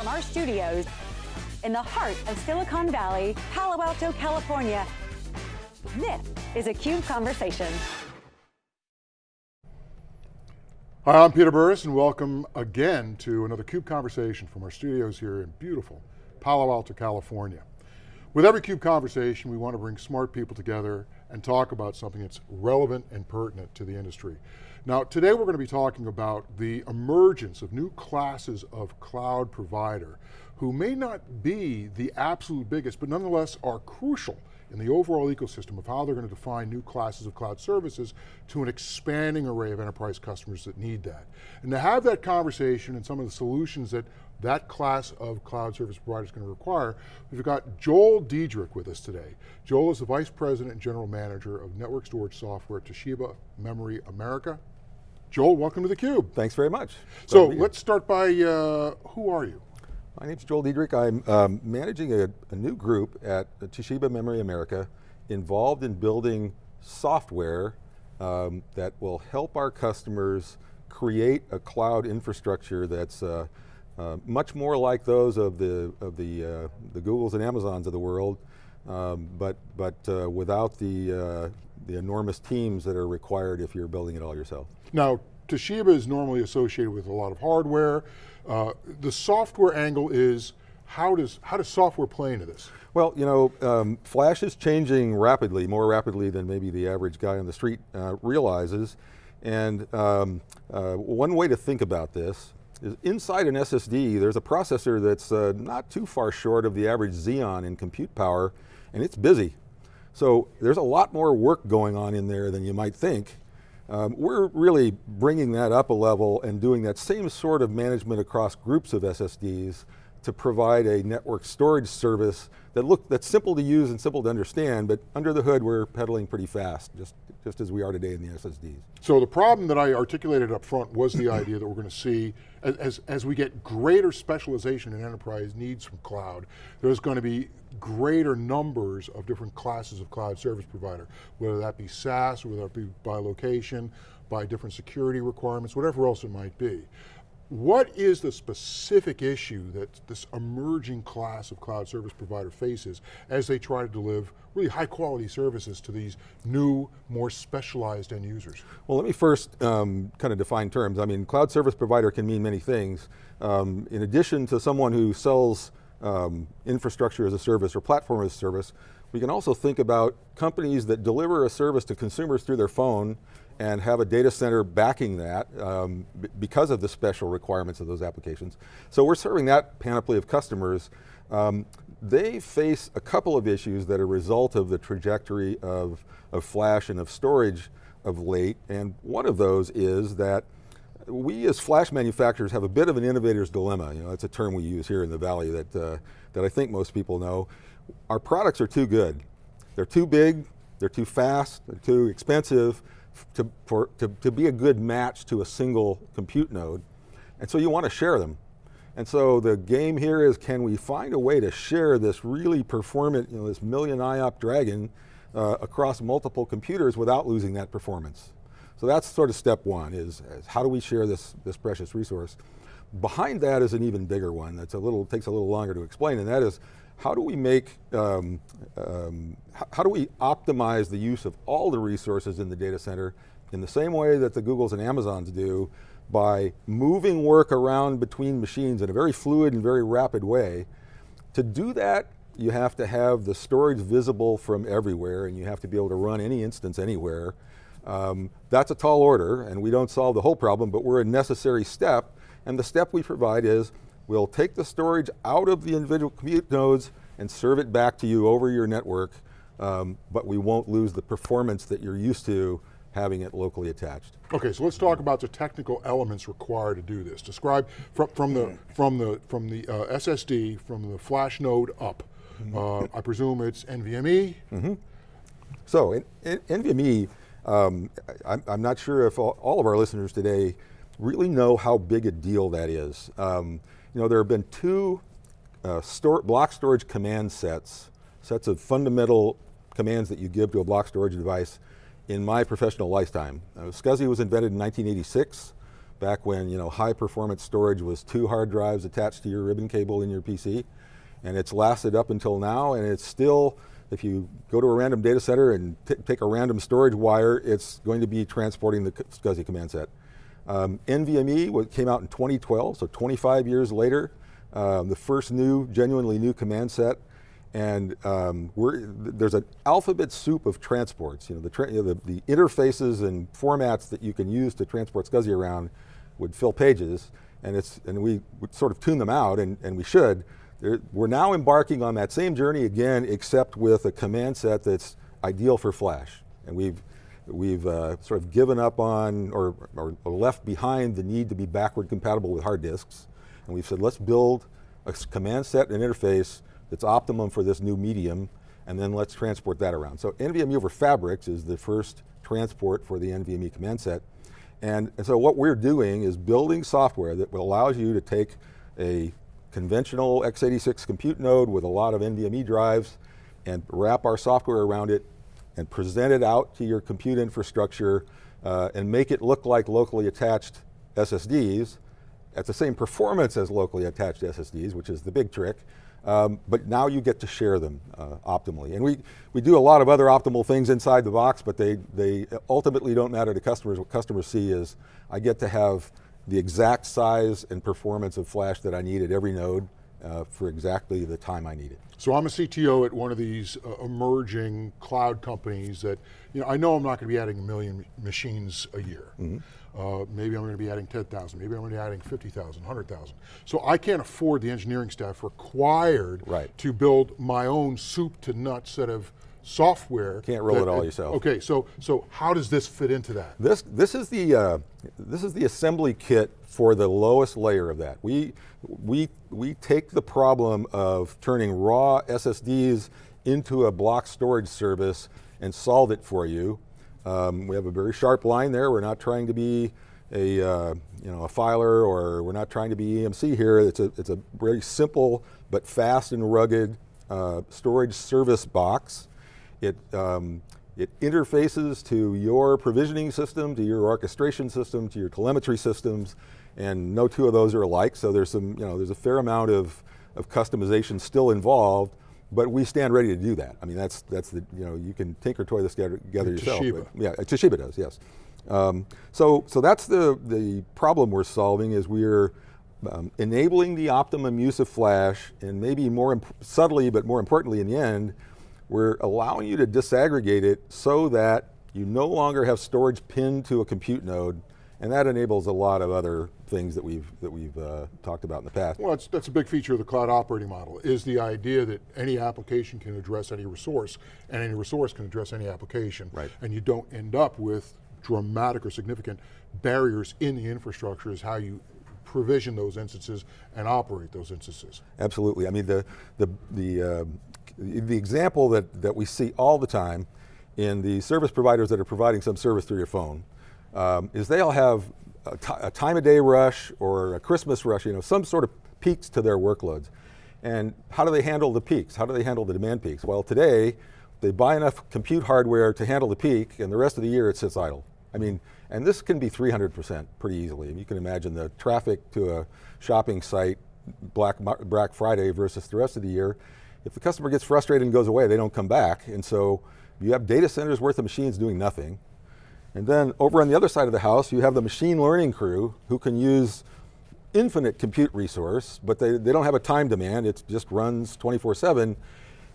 From our studios in the heart of Silicon Valley, Palo Alto, California, this is a CUBE Conversation. Hi, I'm Peter Burris and welcome again to another CUBE Conversation from our studios here in beautiful Palo Alto, California. With every CUBE Conversation, we want to bring smart people together and talk about something that's relevant and pertinent to the industry. Now, today we're going to be talking about the emergence of new classes of cloud provider who may not be the absolute biggest, but nonetheless are crucial in the overall ecosystem of how they're going to define new classes of cloud services to an expanding array of enterprise customers that need that. And to have that conversation and some of the solutions that that class of cloud service provider is going to require, we've got Joel Dedrick with us today. Joel is the Vice President and General Manager of Network Storage Software at Toshiba Memory America. Joel, welcome to theCUBE. Thanks very much. So let's start by, uh, who are you? My name's Joel Dedrick. I'm um, managing a, a, new group at Toshiba Memory America involved in building software um, that will help our customers create a cloud infrastructure that's uh, uh, much more like those of the of the uh, the Googles and Amazons of the world, um, but but uh, without the uh, the enormous teams that are required if you're building it all yourself. Now, Toshiba is normally associated with a lot of hardware. Uh, the software angle is, how does, how does software play into this? Well, you know, um, Flash is changing rapidly, more rapidly than maybe the average guy on the street uh, realizes. And um, uh, one way to think about this is inside an SSD, there's a processor that's uh, not too far short of the average Xeon in compute power, and it's busy. So there's a lot more work going on in there than you might think. Um, we're really bringing that up a level and doing that same sort of management across groups of SSDs to provide a network storage service that look that's simple to use and simple to understand, but under the hood we're pedaling pretty fast, just, just as we are today in the SSDs. So the problem that I articulated up front was the idea that we're going to see, as, as we get greater specialization in enterprise needs from cloud, there's going to be greater numbers of different classes of cloud service provider, whether that be SaaS, whether that be by location, by different security requirements, whatever else it might be. What is the specific issue that this emerging class of cloud service provider faces as they try to deliver really high quality services to these new, more specialized end users? Well, let me first um, kind of define terms. I mean, cloud service provider can mean many things. Um, in addition to someone who sells um, infrastructure as a service or platform as a service, we can also think about companies that deliver a service to consumers through their phone and have a data center backing that um, because of the special requirements of those applications. So we're serving that panoply of customers. Um, they face a couple of issues that are a result of the trajectory of, of flash and of storage of late, and one of those is that we as flash manufacturers have a bit of an innovator's dilemma. You know, that's a term we use here in the Valley that, uh, that I think most people know. Our products are too good. They're too big, they're too fast, they're too expensive, to, for, to, to be a good match to a single compute node. And so you want to share them. And so the game here is can we find a way to share this really performant, you know, this million IOP dragon uh, across multiple computers without losing that performance. So that's sort of step one is, is, how do we share this, this precious resource? Behind that is an even bigger one that's a little, takes a little longer to explain and that is how do we make, um, um, how do we optimize the use of all the resources in the data center in the same way that the Googles and Amazons do by moving work around between machines in a very fluid and very rapid way. To do that, you have to have the storage visible from everywhere and you have to be able to run any instance anywhere. Um, that's a tall order and we don't solve the whole problem, but we're a necessary step. And the step we provide is We'll take the storage out of the individual compute nodes and serve it back to you over your network, um, but we won't lose the performance that you're used to having it locally attached. Okay, so let's talk about the technical elements required to do this. Describe from, from the from the from the uh, SSD from the flash node up. Mm -hmm. uh, I presume it's NVMe. Mm -hmm. So in, in NVMe, um, I'm, I'm, not sure if all, all, of our listeners today really know how big a deal that is. Um, you know, there have been two uh, store, block storage command sets, sets of fundamental commands that you give to a block storage device in my professional lifetime. Uh, SCSI was invented in 1986 back when you know high performance storage was two hard drives attached to your ribbon cable in your PC, and it's lasted up until now, and it's still, if you go to a random data center and take a random storage wire, it's going to be transporting the SCSI command set. Um, NVMe came out in 2012, so 25 years later, um, the first new, genuinely new command set, and um, there's an alphabet soup of transports. You know, the, tra you know, the, the, interfaces and formats that you can use to transport SCSI around would fill pages, and it's and we would sort of tune them out, and, and we should. There, we're now embarking on that same journey again, except with a command set that's ideal for Flash, and we've we've uh, sort of given up on or, or, left behind the need to be backward compatible with hard disks, and we've said let's build a command set and interface that's optimum for this new medium, and then let's transport that around. So NVMe over Fabrics is the first transport for the NVMe command set, and, and so what we're doing is building software that allows you to take a conventional x86 compute node with a lot of NVMe drives and wrap our software around it and present it out to your compute infrastructure uh, and make it look like locally attached SSDs at the same performance as locally attached SSDs, which is the big trick, um, but now you get to share them uh, optimally. And we, we do a lot of other optimal things inside the box, but they, they ultimately don't matter to customers. What customers see is I get to have the exact size and performance of flash that I need at every node uh, for exactly the time I need it. So I'm a CTO at one of these uh, emerging cloud companies that, you know, I know I'm not going to be adding a million machines a year. Mm -hmm. Uh, maybe I'm going to be adding 10,000, maybe I'm going to be adding 50,000, 100,000. So I can't afford the engineering staff required right. to build my own soup to nuts set of software. Can't roll it all yourself. Okay, so so how does this fit into that? This this is the uh, this is the assembly kit for the lowest layer of that. We we we take the problem of turning raw SSDs into a block storage service and solve it for you um, we have a very sharp line there. We're not trying to be a, uh, you know, a filer or we're not trying to be EMC here. It's a, it's a very simple but fast and rugged uh, storage service box. It, um, it interfaces to your provisioning system, to your orchestration system, to your telemetry systems, and no two of those are alike, so there's some, you know, there's a fair amount of, of customization still involved, but we stand ready to do that. I mean, that's, that's the, you know, you can tinker toy this together, together yourself. Toshiba. Yeah, Toshiba does, yes. Um, so, so that's the, the problem we're solving is we're um, enabling the optimum use of flash and maybe more subtly, but more importantly in the end, we're allowing you to disaggregate it so that you no longer have storage pinned to a compute node and that enables a lot of other things that we've that we've uh, talked about in the past. Well, that's, that's a big feature of the cloud operating model, is the idea that any application can address any resource, and any resource can address any application. Right. And you don't end up with dramatic or significant barriers in the infrastructure is how you provision those instances and operate those instances. Absolutely, I mean the, the, the, uh, the example that, that we see all the time in the service providers that are providing some service through your phone, um, is they all have a, a time of day rush or a Christmas rush, you know, some sort of peaks to their workloads. And how do they handle the peaks? How do they handle the demand peaks? Well, today, they buy enough compute hardware to handle the peak, and the rest of the year it sits idle. I mean, and this can be 300% pretty easily. You can imagine the traffic to a shopping site, Black, Black Friday versus the rest of the year. If the customer gets frustrated and goes away, they don't come back. And so you have data centers worth of machines doing nothing. And then over on the other side of the house, you have the machine learning crew who can use infinite compute resource, but they, they don't have a time demand, it just runs 24 seven,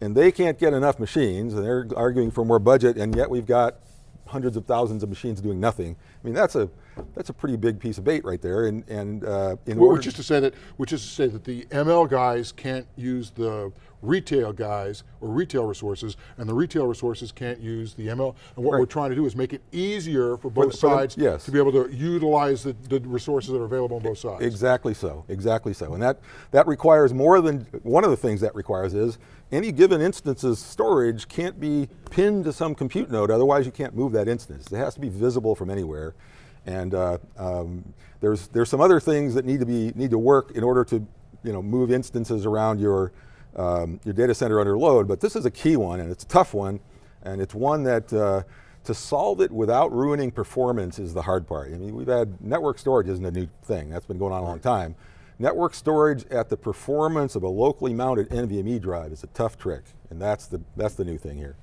and they can't get enough machines, and they're arguing for more budget, and yet we've got hundreds of thousands of machines doing nothing. I mean, that's a that's a pretty big piece of bait right there. And and uh, in well, which is to say that which is to say that the ML guys can't use the retail guys or retail resources, and the retail resources can't use the ML. And what right. we're trying to do is make it easier for both for, sides for yes. to be able to utilize the, the resources that are available on both sides. Exactly so, exactly so. And that, that requires more than, one of the things that requires is, any given instance's storage can't be pinned to some compute node, otherwise you can't move that instance. It has to be visible from anywhere. And uh, um, there's, there's some other things that need to, be, need to work in order to you know, move instances around your, um, your data center under load, but this is a key one and it's a tough one and it's one that uh, to solve it without ruining performance is the hard part. I mean, we've had, network storage isn't a new thing, that's been going on a long time. Network storage at the performance of a locally mounted NVMe drive is a tough trick, and that's the, that's the new thing here.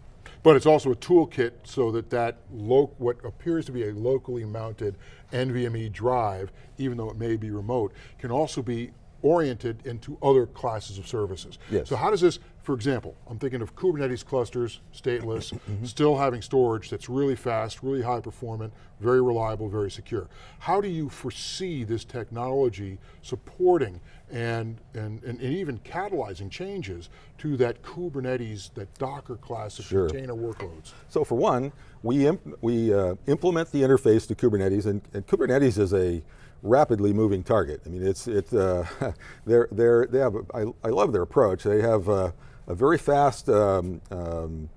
But it's also a toolkit so that that what appears to be a locally mounted NVMe drive, even though it may be remote, can also be oriented into other classes of services. Yes. So how does this, for example, I'm thinking of Kubernetes clusters, stateless, mm -hmm. still having storage that's really fast, really high performant, very reliable, very secure. How do you foresee this technology supporting and, and, and, and even catalyzing changes to that Kubernetes, that Docker class of sure. container workloads? So for one, we, imp we uh, implement the interface to Kubernetes, and, and Kubernetes is a rapidly moving target. I mean, it's, it's uh, they're, they're, they have, a, I, I love their approach. They have uh, a very fast um, um,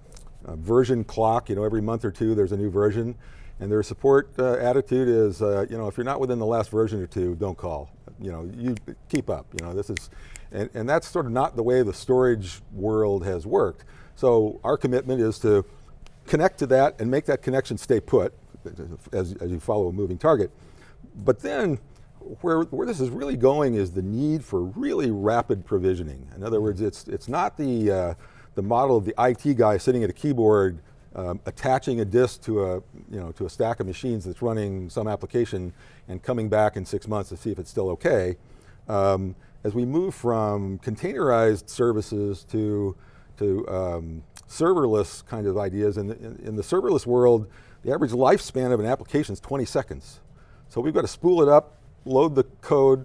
uh, version clock, you know, every month or two there's a new version. And their support uh, attitude is, uh, you know, if you're not within the last version or two, don't call. You know, you keep up, you know, this is, and, and that's sort of not the way the storage world has worked. So our commitment is to connect to that and make that connection stay put as, as you follow a moving target. But then, where, where this is really going is the need for really rapid provisioning. In other words, it's, it's not the, uh, the model of the IT guy sitting at a keyboard um, attaching a disk to a, you know, to a stack of machines that's running some application and coming back in six months to see if it's still okay. Um, as we move from containerized services to, to um, serverless kind of ideas, in the, in, in the serverless world, the average lifespan of an application is 20 seconds. So we've got to spool it up, load the code,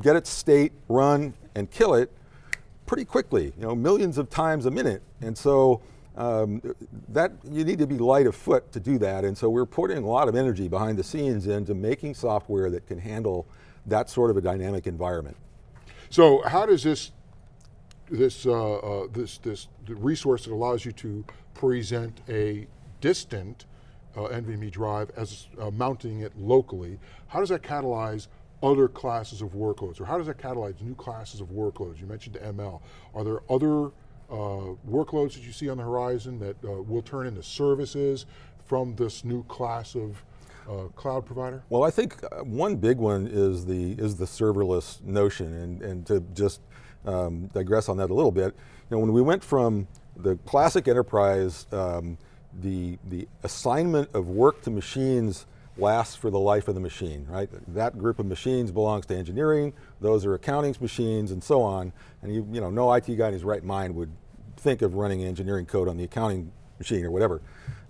get its state, run, and kill it pretty quickly, you know, millions of times a minute. And so um, that you need to be light of foot to do that. And so we're putting a lot of energy behind the scenes into making software that can handle that sort of a dynamic environment. So how does this this uh, uh, this this resource that allows you to present a distant uh, NVMe drive as uh, mounting it locally, how does that catalyze other classes of workloads, or how does that catalyze new classes of workloads? You mentioned ML. Are there other uh, workloads that you see on the horizon that uh, will turn into services from this new class of uh, cloud provider? Well, I think uh, one big one is the is the serverless notion, and, and to just um, digress on that a little bit, you know, when we went from the classic enterprise um, the, the assignment of work to machines lasts for the life of the machine, right? That group of machines belongs to engineering, those are accounting's machines and so on, and you, you know, no IT guy in his right mind would think of running engineering code on the accounting machine or whatever.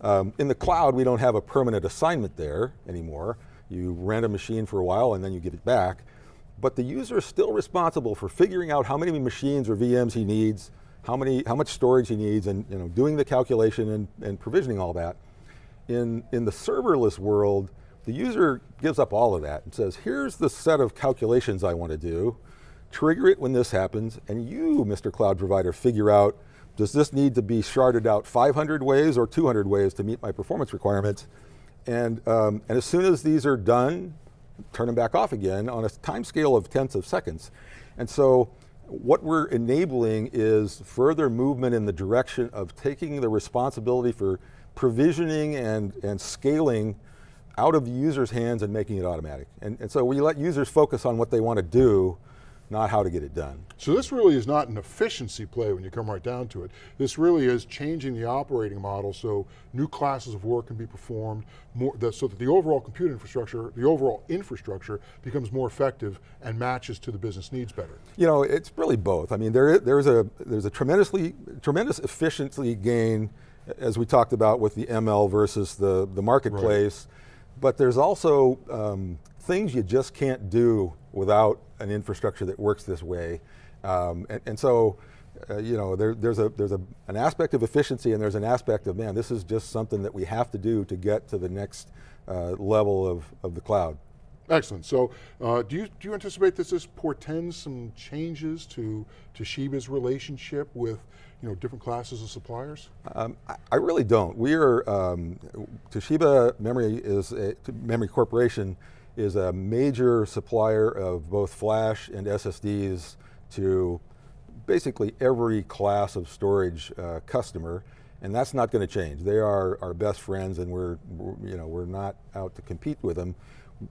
Um, in the cloud, we don't have a permanent assignment there anymore. You rent a machine for a while and then you give it back, but the user is still responsible for figuring out how many machines or VMs he needs, how, many, how much storage he needs and you know, doing the calculation and, and provisioning all that. In, in the serverless world, the user gives up all of that and says, here's the set of calculations I want to do, trigger it when this happens, and you, Mr. Cloud Provider, figure out, does this need to be sharded out 500 ways or 200 ways to meet my performance requirements? And, um, and as soon as these are done, turn them back off again on a time scale of tenths of seconds. And so what we're enabling is further movement in the direction of taking the responsibility for provisioning and, and scaling out of the user's hands and making it automatic. And, and so we let users focus on what they want to do not how to get it done. So this really is not an efficiency play when you come right down to it. This really is changing the operating model so new classes of work can be performed, more, so that the overall compute infrastructure, the overall infrastructure becomes more effective and matches to the business needs better. You know, it's really both. I mean, there, there's, a, there's a tremendously, tremendous efficiency gain as we talked about with the ML versus the, the marketplace, right. but there's also um, things you just can't do without an infrastructure that works this way. Um, and, and, so, uh, you know, there, there's, a, there's a, an aspect of efficiency and there's an aspect of, man, this is just something that we have to do to get to the next uh, level of, of the cloud. Excellent, so uh, do, you, do you anticipate that this portends some changes to Toshiba's relationship with you know, different classes of suppliers? Um, I, I, really don't. We are, um, Toshiba Memory is a, Memory Corporation is a major supplier of both flash and SSDs to basically every class of storage uh, customer. and that's not going to change. They are our best friends, and we're, you know we're not out to compete with them.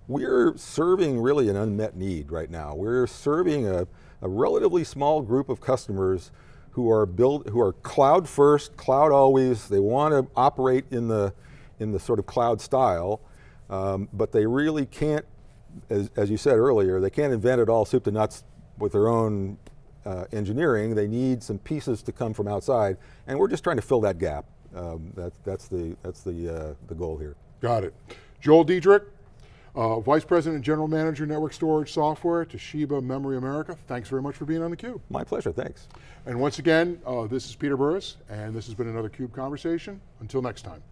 We're serving really an unmet need right now. We're serving a, a relatively small group of customers who are built, who are cloud first, cloud always. They want to operate in the in the sort of cloud style, um, but they really can't, as, as you said earlier, they can't invent it all soup to nuts with their own uh, engineering. They need some pieces to come from outside, and we're just trying to fill that gap. Um, that, that's the that's the uh, the goal here. Got it. Joel Dedrick, uh, Vice President and General Manager, Network Storage Software, Toshiba Memory America. Thanks very much for being on theCUBE. My pleasure, thanks. And once again, uh, this is Peter Burris, and this has been another CUBE Conversation. Until next time.